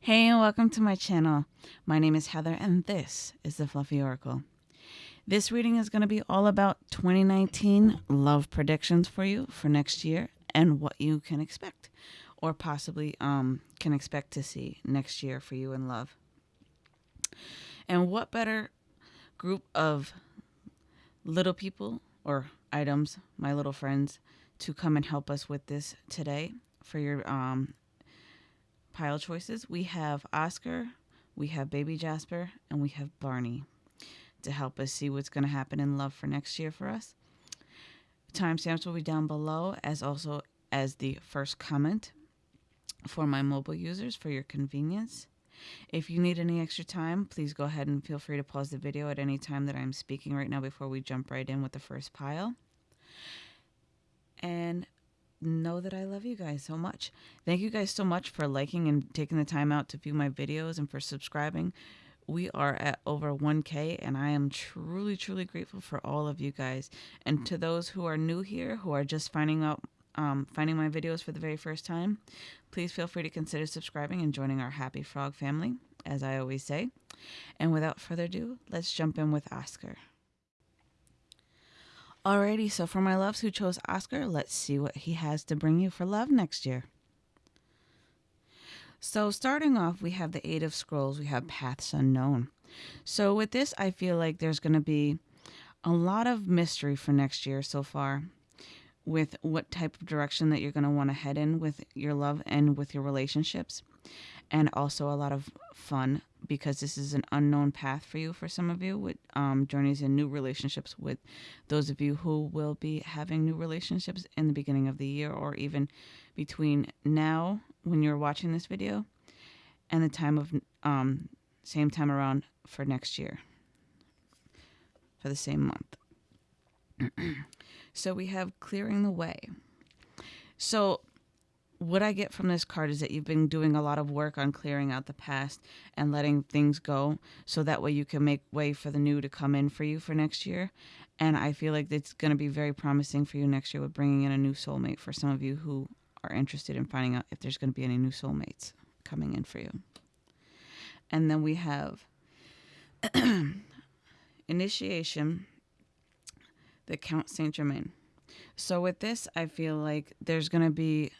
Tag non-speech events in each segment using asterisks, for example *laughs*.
Hey, and welcome to my channel. My name is Heather, and this is the Fluffy Oracle. This reading is going to be all about 2019 love predictions for you for next year and what you can expect or possibly um, can expect to see next year for you in love. And what better group of little people or items, my little friends, to come and help us with this today for your um, pile choices. We have Oscar, we have Baby Jasper, and we have Barney to help us see what's going to happen in love for next year for us. Timestamps will be down below as also as the first comment for my mobile users for your convenience. If you need any extra time, please go ahead and feel free to pause the video at any time that I'm speaking right now before we jump right in with the first pile. And know that I love you guys so much. Thank you guys so much for liking and taking the time out to view my videos and for subscribing. We are at over 1K, and I am truly, truly grateful for all of you guys. And to those who are new here, who are just finding out, um, finding my videos for the very first time, please feel free to consider subscribing and joining our Happy Frog family, as I always say. And without further ado, let's jump in with Oscar. Alrighty, so for my loves who chose Oscar, let's see what he has to bring you for love next year. So starting off, we have the Eight of Scrolls, we have Paths Unknown. So with this, I feel like there's going to be a lot of mystery for next year so far with what type of direction that you're going to want to head in with your love and with your relationships and also a lot of fun because this is an unknown path for you for some of you with um, journeys in new relationships with those of you who will be having new relationships in the beginning of the year or even between now when you're watching this video and the time of um, same time around for next year for the same month. *clears throat* So we have clearing the way. So what I get from this card is that you've been doing a lot of work on clearing out the past and letting things go so that way you can make way for the new to come in for you for next year. And I feel like it's going to be very promising for you next year with bringing in a new soulmate for some of you who are interested in finding out if there's going to be any new soulmates coming in for you. And then we have *clears throat* initiation, the Count Saint Germain. So with this, I feel like there's going to be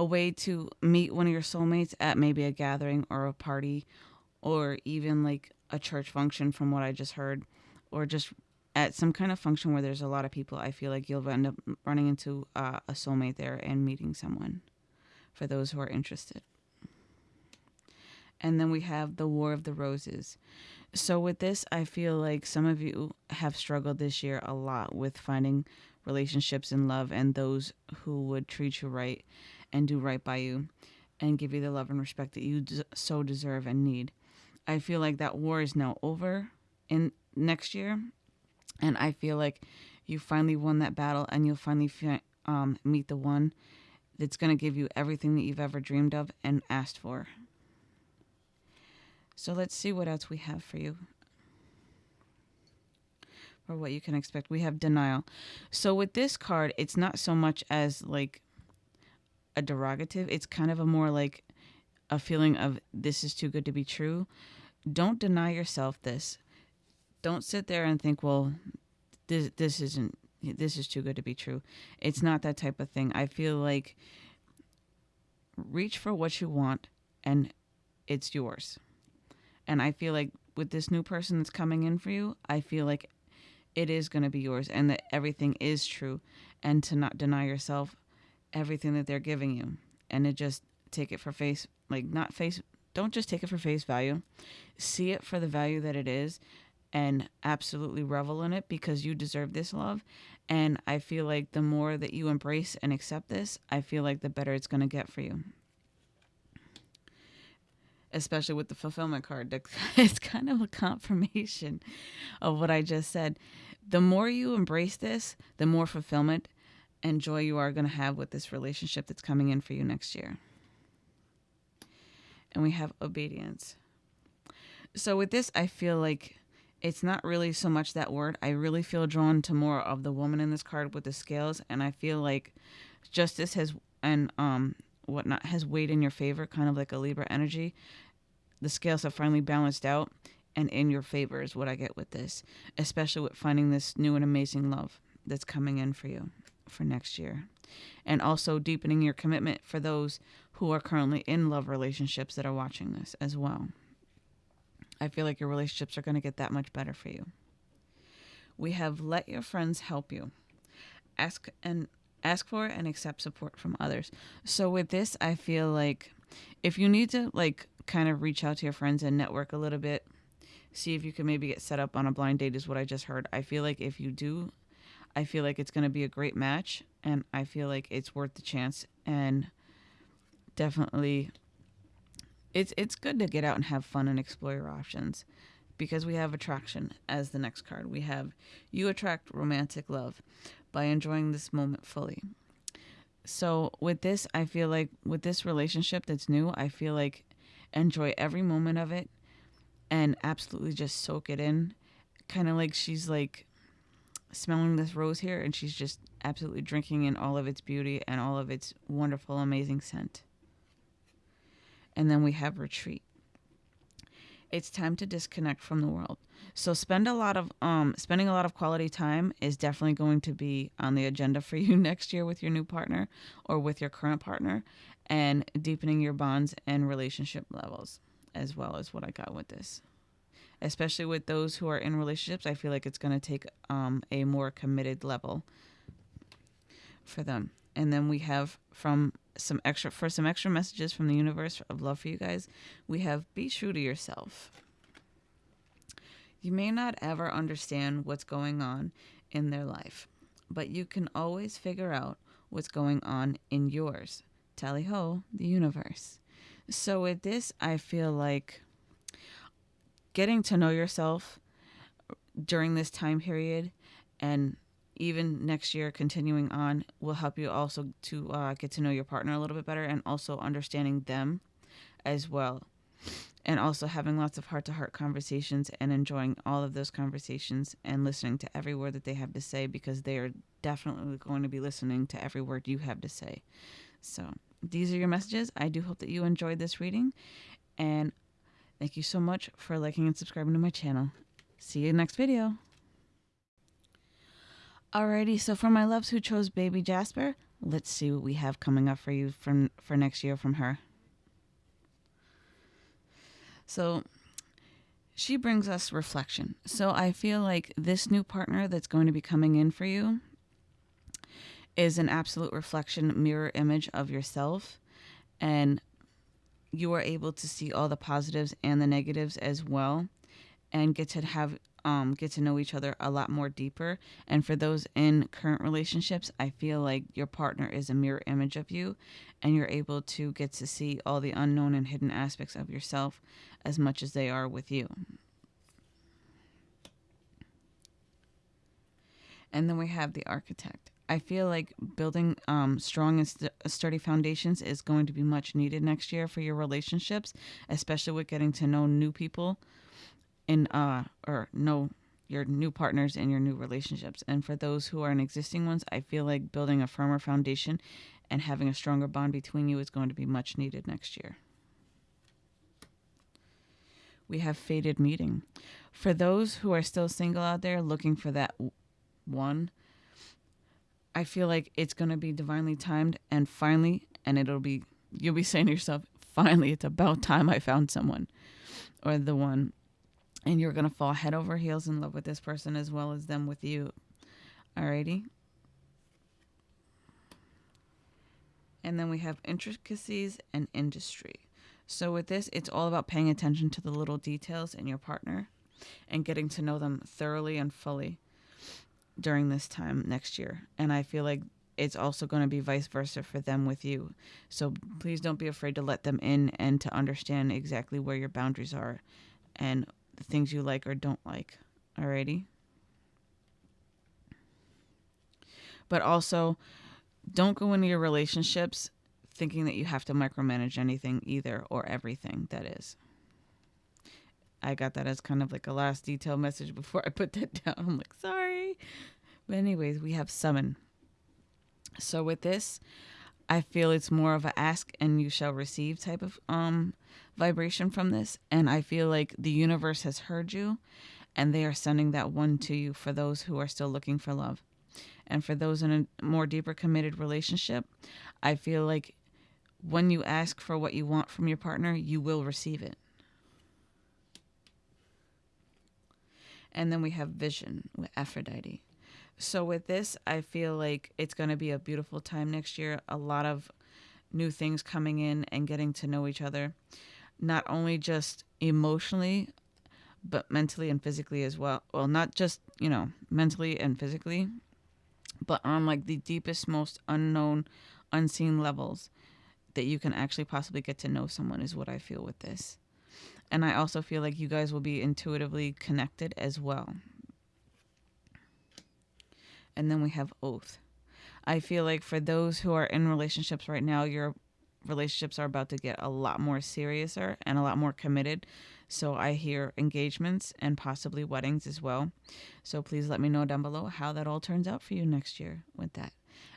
a way to meet one of your soulmates at maybe a gathering or a party or even like a church function from what I just heard or just at some kind of function where there's a lot of people I feel like you'll end up running into uh, a soulmate there and meeting someone for those who are interested. And then we have the War of the Roses. So with this, I feel like some of you have struggled this year a lot with finding relationships and love and those who would treat you right and do right by you and give you the love and respect that you so deserve and need. I feel like that war is now over in next year and I feel like you finally won that battle and you'll finally fi- um, meet the one that's going to give you everything that you've ever dreamed of and asked for. So let's see what else we have for you or what you can expect. We have denial. So with this card, it's not so much as like a derogative. It's kind of a more like a feeling of this is too good to be true. Don't deny yourself this. Don't sit there and think, well, this this isn't this is too good to be true. It's not that type of thing. I feel like reach for what you want and it's yours. And I feel like with this new person that's coming in for you, I feel like it is going to be yours and that everything is true and to not deny yourself everything that they're giving you. And to just take it for face like not face don't just take it for face value. See it for the value that it is and absolutely revel in it because you deserve this love. And i feel like the more that you embrace and accept this i feel like the better it's going to get for you especially with the fulfillment card *laughs* it's kind of a confirmation of what i just said the more you embrace this the more fulfillment and joy you are going to have with this relationship that's coming in for you next year. And we have obedience. So with this, I feel like it's not really so much that word. I really feel drawn to more of the woman in this card with the scales, and I feel like justice has and um whatnot has weighed in your favor, kind of like a Libra energy. The scales have finally balanced out and in your favor is what I get with this, especially with finding this new and amazing love that's coming in for you for next year. And also deepening your commitment for those who are currently in love relationships that are watching this as well. I feel like your relationships are going to get that much better for you. We have let your friends help you. Ask and ask for and accept support from others. So with this, I feel like if you need to like kind of reach out to your friends and network a little bit, see if you can maybe get set up on a blind date is what I just heard. I feel like if you do, I feel like it's going to be a great match and I feel like it's worth the chance and definitely it's it's good to get out and have fun and explore your options because we have attraction as the next card. We have you attract romantic love by enjoying this moment fully. So with this, I feel like with this relationship that's new, I feel like enjoy every moment of it and absolutely just soak it in. Kind of like she's like smelling this rose here and she's just absolutely drinking in all of its beauty and all of its wonderful, amazing scent. And then we have retreat. It's time to disconnect from the world. So spend a lot of um spending a lot of quality time is definitely going to be on the agenda for *laughs* you next year with your new partner or with your current partner and deepening your bonds and relationship levels as well as what I got with this. Especially with those who are in relationships, I feel like it's going to take um, a more committed level for them. And then we have from some extra for some extra messages from the universe of love for you guys, we have be true to yourself. You may not ever understand what's going on in their life, but you can always figure out what's going on in yours. Tally ho, the universe. So with this, I feel like getting to know yourself during this time period and even next year continuing on will help you also to uh, get to know your partner a little bit better and also understanding them as well. And also having lots of heart-to-heart conversations and enjoying all of those conversations and listening to every word that they have to say because they are definitely going to be listening to every word you have to say. So these are your messages. I do hope that you enjoyed this reading and thank you so much for liking and subscribing to my channel. See you next video Alrighty, so for my loves who chose Baby Jasper, let's see what we have coming up for you from for next year from her. So she brings us reflection. So I feel like this new partner that's going to be coming in for you is an absolute reflection mirror image of yourself and you are able to see all the positives and the negatives as well and get to have um, get to know each other a lot more deeper. And for those in current relationships, I feel like your partner is a mirror image of you, and you're able to get to see all the unknown and hidden aspects of yourself as much as they are with you. And then we have the architect. I feel like building um, strong and st- sturdy foundations is going to be much needed next year for your relationships, especially with getting to know new people in uh or know your new partners and your new relationships. And for those who are in existing ones, I feel like building a firmer foundation and having a stronger bond between you is going to be much needed next year. We have fated meeting. For those who are still single out there looking for that one, I feel like it's going to be divinely timed and finally, and it'll be, you'll be saying to yourself, finally, it's about time I found someone or the one and you're going to fall head over heels in love with this person as well as them with you. Alrighty. And then we have intricacies and industry. So with this, it's all about paying attention to the little details in your partner and getting to know them thoroughly and fully during this time next year. And I feel like it's also going to be vice versa for them with you. So please don't be afraid to let them in and to understand exactly where your boundaries are and the things you like or don't like. Alrighty? But also, don't go into your relationships thinking that you have to micromanage anything either or everything that is. I got that as kind of like a last detail message before *laughs* I put that down. I'm like, sorry. But, anyways, we have summon. So, with this, I feel it's more of a ask and you shall receive type of um vibration from this and I feel like the universe has heard you and they are sending that one to you for those who are still looking for love. And for those in a more deeper committed relationship, I feel like when you ask for what you want from your partner, you will receive it. And then we have vision with Aphrodite. So with this, I feel like it's going to be a beautiful time next year. A lot of new things coming in and getting to know each other, not only just emotionally, but mentally and physically as well. Well, not just, you know, mentally and physically, but on like the deepest, most unknown, unseen levels that you can actually possibly get to know someone is what I feel with this. And I also feel like you guys will be intuitively connected as well and then we have oath. I feel like for those who are in relationships right now, your relationships are about to get a lot more seriouser and a lot more committed. So I hear engagements and possibly weddings as well. So please let me know down below how that all turns out for you next year with that.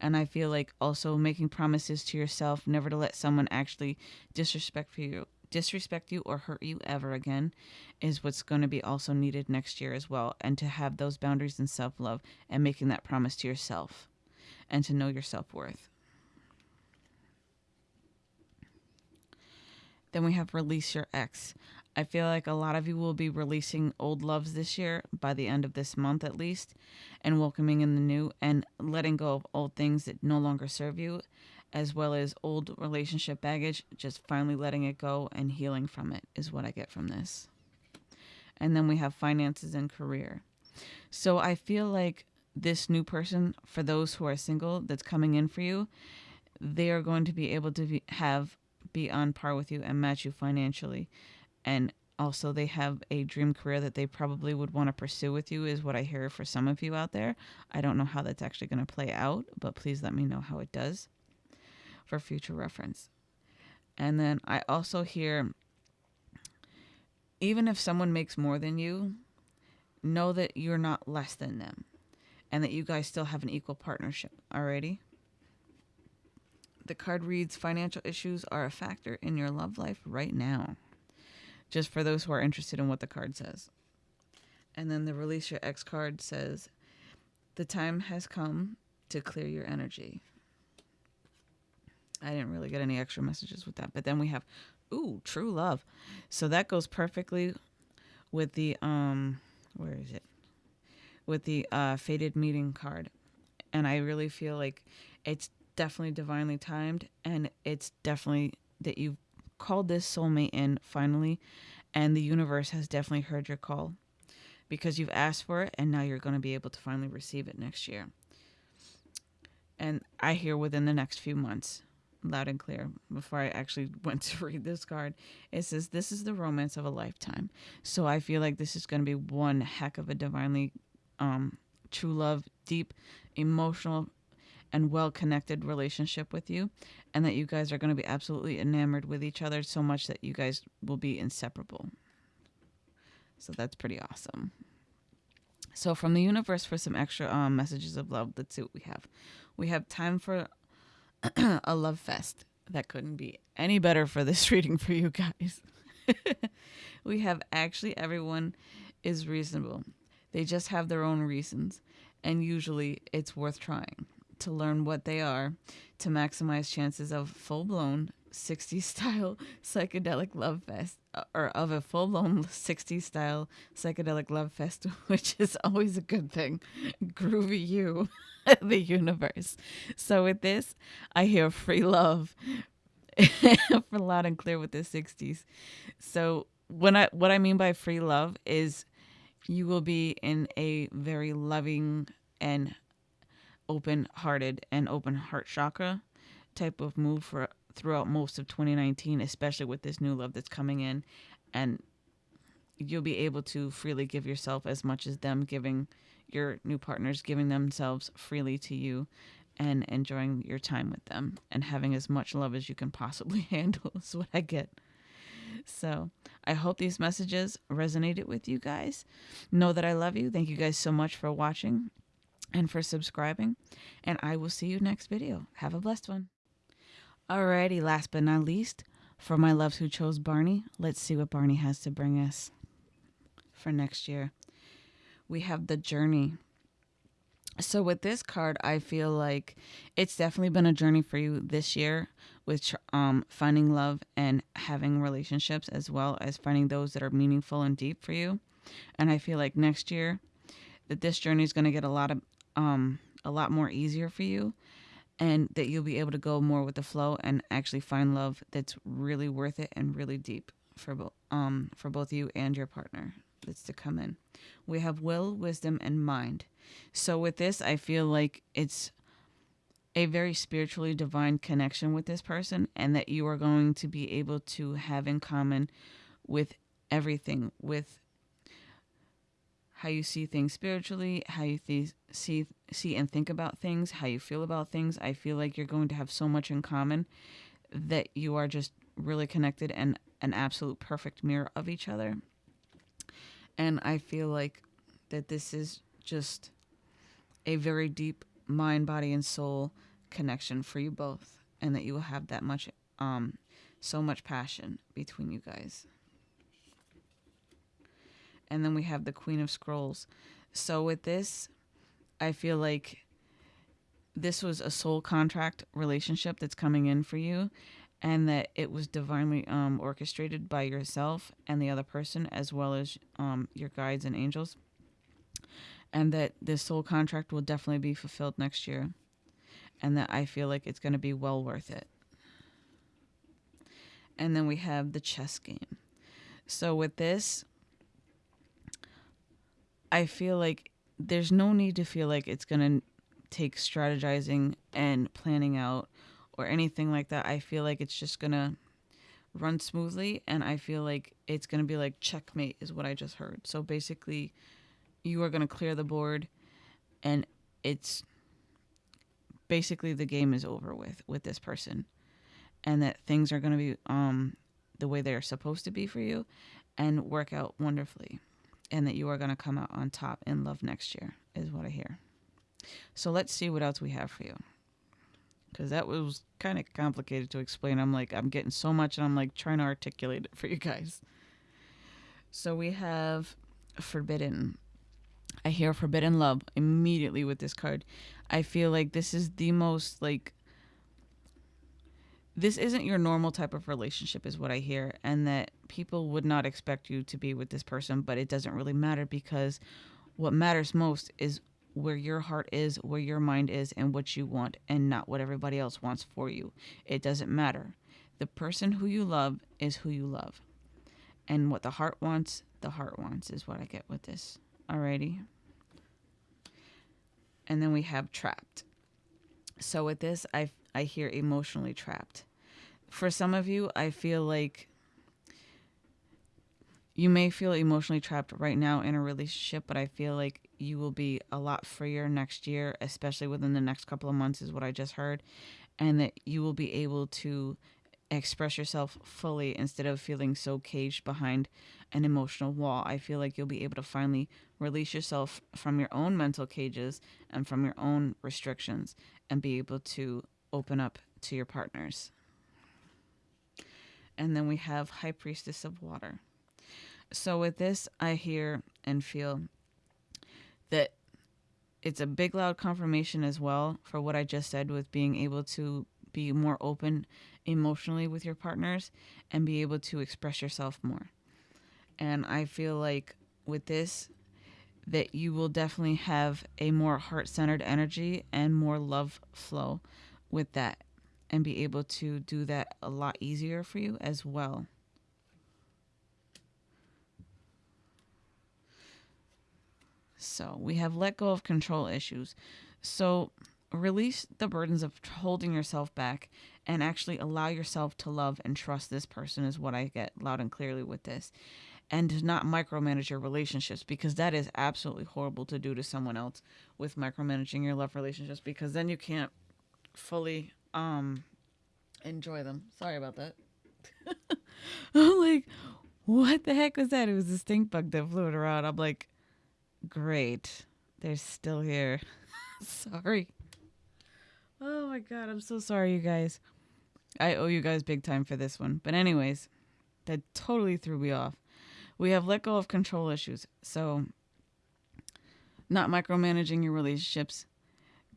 And I feel like also making promises to yourself never to let someone actually disrespect for you disrespect you or hurt you ever again is what's going to be also needed next year as well. And to have those boundaries and self love and making that promise to yourself and to know your self Then we have release your ex. I feel like a lot of you will be releasing old loves this year by the end of this month at least and welcoming in the new and letting go of old things that no longer serve you as well as old relationship baggage, just finally letting it go and healing from it is what I get from this. And then we have finances and career. So I feel like this new person, for those who are single, that's coming in for you, they are going to be able to be, have be on par with you and match you financially. And also, they have a dream career that they probably would want to pursue with you, is what I hear for some of you out there. I don't know how that's actually going to play out, but please let me know how it does for future reference. And then I also hear even if someone makes more than you, know that you're not less than them and that you guys still have an equal partnership. Alrighty? The card reads financial issues are a factor in your love life right now. Just for those who are interested in what the card says. And then the release your ex card says, the time has come to clear your energy. I didn't really get any extra messages with that. But then we have, ooh, true love. So that goes perfectly with the um, where is it? With the uh, fated meeting card, and I really feel like it's definitely divinely timed, and it's definitely that you've called this soulmate in finally, and the universe has definitely heard your call because you've asked for it, and now you're going to be able to finally receive it next year. And I hear within the next few months loud and clear before I actually *laughs* went to read this card. It says, This is the romance of a lifetime. So I feel like this is going to be one heck of a divinely um, true love, deep, emotional, and well connected relationship with you. And that you guys are going to be absolutely enamored with each other so much that you guys will be inseparable. So that's pretty awesome. So, from the universe for some extra um, messages of love, let's see what we have. We have time for *clears throat* a love fest. That couldn't be any better for this *laughs* reading for you guys. *laughs* we have actually everyone is reasonable. They just have their own reasons, and usually it's worth trying to learn what they are to maximize chances of full blown 60s style psychedelic love fest or of a full blown 60s *laughs* style psychedelic love fest, which is always a good thing. *laughs* Groovy you, *laughs* the universe. So with this, I hear free love for loud and clear with the 60s. So when I what I mean by free love is you will be in a very loving and open hearted and open heart chakra type of move for throughout most of 2019, especially with this new love that's coming in. And you'll be able to freely give yourself as much as them giving your new partners, giving themselves freely to you and enjoying your time with them and having as much love as you can possibly *laughs* handle is what I get. So I hope these messages resonated with you guys. Know that I love you. Thank you guys so much for watching and for subscribing. And I will see you next video. Have a blessed one. Alrighty, last but not least, for my loves who chose Barney, let's see what Barney has to bring us for next year. We have the journey. So with this card, I feel like it's definitely been a journey for you this year with um, finding love and having relationships as well as finding those that are meaningful and deep for you. And I feel like next year that this journey is going to get a lot of um, a lot more easier for you and that you'll be able to go more with the flow and actually find love that's really worth it and really deep for both um for both you and your partner that's to come in. We have will, wisdom, and mind. So with this, I feel like it's a very spiritually divine connection with this person and that you are going to be able to have in common with everything with how you see things spiritually, how you th- see see and think about things, how you feel about things. I feel like you're going to have so much in common that you are just really connected and an absolute perfect mirror of each other. And I feel like that this is just a very deep mind, body, and soul connection for you both, and that you will have that much, um, so much passion between you guys. And then we have the Queen of Scrolls. So with this, I feel like this was a soul contract relationship that's coming in for you and that it was divinely um, orchestrated by yourself and the other person as well as um, your guides and angels. And that this soul contract will definitely be fulfilled next year and that i feel like it's going to be well worth it. And then we have the chess game. So with this i feel like there's no need to feel like it's going to take strategizing and planning out or anything like that. I feel like it's just going to run smoothly and I feel like it's going to be like checkmate is what I just heard. So basically you are going to clear the board and it's basically the game is over with with this person and that things are going to be um the way they're supposed to be for you and work out wonderfully and that you are going to come out on top in love next year, is what I hear. So let's see what else we have for you. Because that was kind of complicated to explain. I'm like, I'm getting so much and I'm like trying to articulate it for you guys. So we have Forbidden. I hear Forbidden Love immediately with this card. I feel like this is the most like this isn't your normal type of relationship is what i hear and that people would not expect you to be with this person but it doesn't really matter because what matters most is where your heart is where your mind is and what you want and not what everybody else wants for you. It doesn't matter. The person who you love is who you love. And what the heart wants the heart wants is what i get with this. Alrighty? And then we have trapped. So with this i i hear emotionally trapped for some of you, I feel like you may feel emotionally trapped right now in a relationship, but I feel like you will be a lot freer next year, especially within the next couple of months, is what I just heard. And that you will be able to express yourself fully instead of feeling so caged behind an emotional wall. I feel like you'll be able to finally release yourself from your own mental cages and from your own restrictions and be able to open up to your partners and then we have High Priestess of Water. So with this, I hear and feel that it's a big, loud confirmation as well for what I just said with being able to be more open emotionally with your partners and be able to express yourself more. And I feel like with this, that you will definitely have a more heart centered energy and more love flow with that and be able to do that a lot easier for you as well. So we have let go of control issues. So release the burdens of holding yourself back and actually allow yourself to love and trust this person, is what I get loud and clearly with this. And not micromanage your relationships because that is absolutely horrible to do to someone else with micromanaging your love relationships because then you can't fully um enjoy them. Sorry about that. *laughs* I'm like, what the heck was that? It was a stink bug that flew around. I'm like, great. They're still here. *laughs* sorry. Oh my god, I'm so sorry, you guys. I owe you guys big time for this one. But, anyways, that totally threw me off. We have let go of control issues. So, not micromanaging your relationships,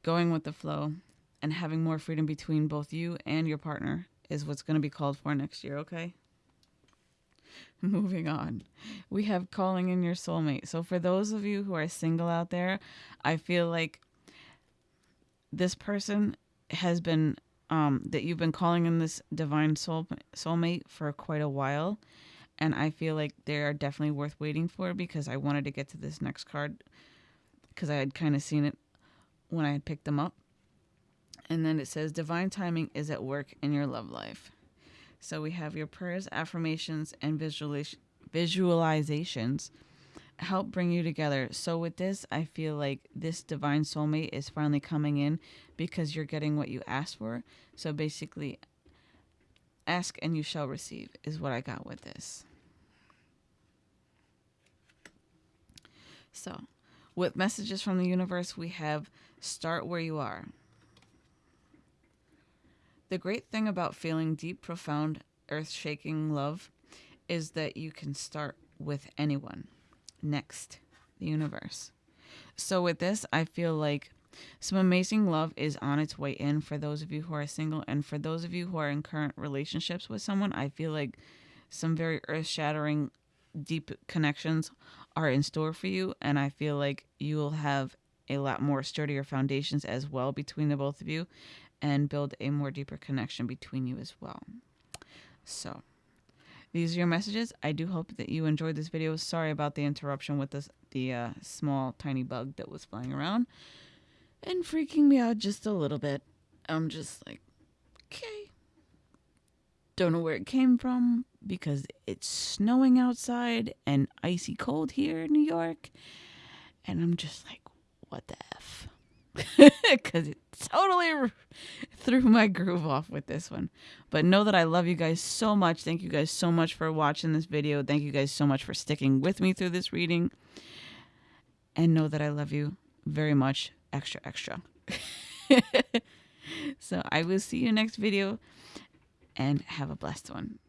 going with the flow, and having more freedom between both you and your partner is what's going to be called for next year, okay? Moving on. We have calling in your soulmate. So, for those of you who are single out there, I feel like this person has been um, that you've been calling in this divine soul soulmate for quite a while, and I feel like they are definitely worth waiting for because I wanted to get to this next card because I had kind of seen it when I had picked them up, and then it says divine timing is at work in your love life. So we have your prayers, affirmations, and visualizations help bring you together. So with this, I feel like this divine soulmate is finally coming in because you're getting what you asked for. So basically, ask and you shall receive is what I got with this. So, with messages from the universe, we have start where you are. The great thing about feeling deep, profound, earth shaking love is that you can start with anyone. Next, the universe. So, with this, I feel like some amazing love is on its way in for those of you who are single. And for those of you who are in current relationships with someone, I feel like some very earth shattering, deep connections are in store for you. And I feel like you will have a lot more sturdier foundations as well between the both of you and build a more deeper connection between you as well. So, these are your messages. I do hope that you enjoyed this video. Sorry about the interruption with this, the uh, small tiny bug that was flying around and freaking me out just a little bit. I'm just like, okay. Don't know where it came from because it's snowing outside and icy cold here in New York. And I'm just like, what the F? *laughs* Because it totally threw my groove off with this one. But know that I love you guys so much. Thank you guys so much for watching this video. Thank you guys so much for sticking with me through this reading. And know that I love you very much extra, extra. *laughs* so I will see you next video and have a blessed one.